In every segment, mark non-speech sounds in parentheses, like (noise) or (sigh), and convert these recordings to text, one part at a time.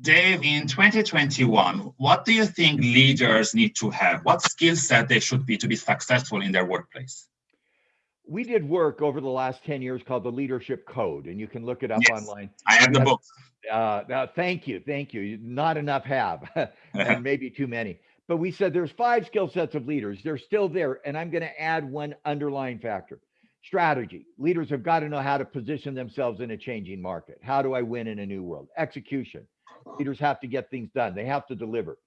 Dave, in 2021, what do you think leaders need to have? What skill set they should be to be successful in their workplace? We did work over the last 10 years called the Leadership Code, and you can look it up yes, online. I have the book. Uh, now, thank you, thank you. Not enough have, (laughs) and maybe too many. But we said there's five skill sets of leaders. They're still there, and I'm going to add one underlying factor strategy. Leaders have got to know how to position themselves in a changing market. How do I win in a new world? Execution. Leaders have to get things done, they have to deliver.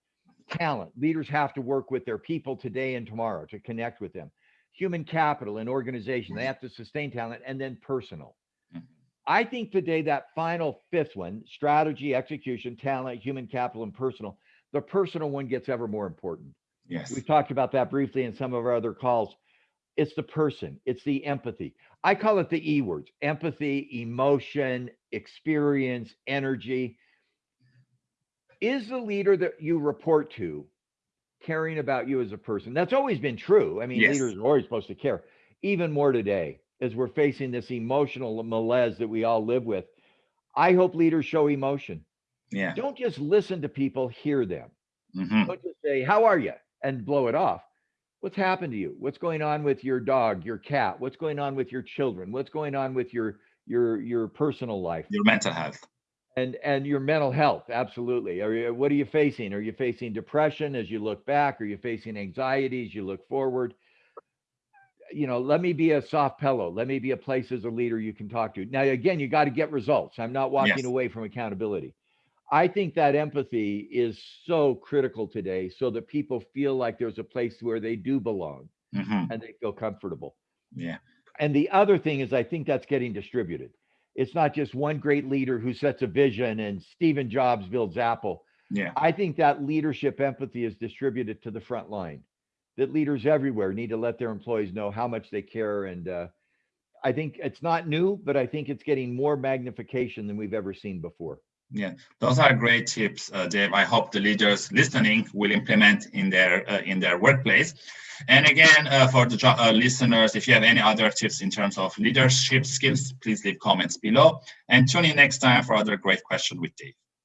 Talent. Leaders have to work with their people today and tomorrow to connect with them. Human capital and organization, they have to sustain talent, and then personal. Mm-hmm. I think today that final fifth one strategy, execution, talent, human capital, and personal the personal one gets ever more important. Yes. We talked about that briefly in some of our other calls. It's the person, it's the empathy. I call it the E words empathy, emotion, experience, energy. Is the leader that you report to caring about you as a person? That's always been true. I mean, yes. leaders are always supposed to care, even more today as we're facing this emotional malaise that we all live with. I hope leaders show emotion. Yeah. Don't just listen to people, hear them. Mm-hmm. Don't just say, How are you? and blow it off. What's happened to you? What's going on with your dog, your cat? What's going on with your children? What's going on with your your your personal life? Your mental health. And and your mental health, absolutely. Are you, what are you facing? Are you facing depression as you look back? Are you facing anxiety as you look forward? you know, let me be a soft pillow. Let me be a place as a leader you can talk to. Now, again, you got to get results. I'm not walking yes. away from accountability. I think that empathy is so critical today so that people feel like there's a place where they do belong mm-hmm. and they feel comfortable. Yeah. And the other thing is, I think that's getting distributed. It's not just one great leader who sets a vision and Stephen Jobs builds Apple. Yeah. I think that leadership empathy is distributed to the front line, that leaders everywhere need to let their employees know how much they care. And uh, I think it's not new, but I think it's getting more magnification than we've ever seen before. Yeah, those are great tips, uh, Dave. I hope the leaders listening will implement in their uh, in their workplace. And again, uh, for the uh, listeners, if you have any other tips in terms of leadership skills, please leave comments below. And tune in next time for other great question with Dave.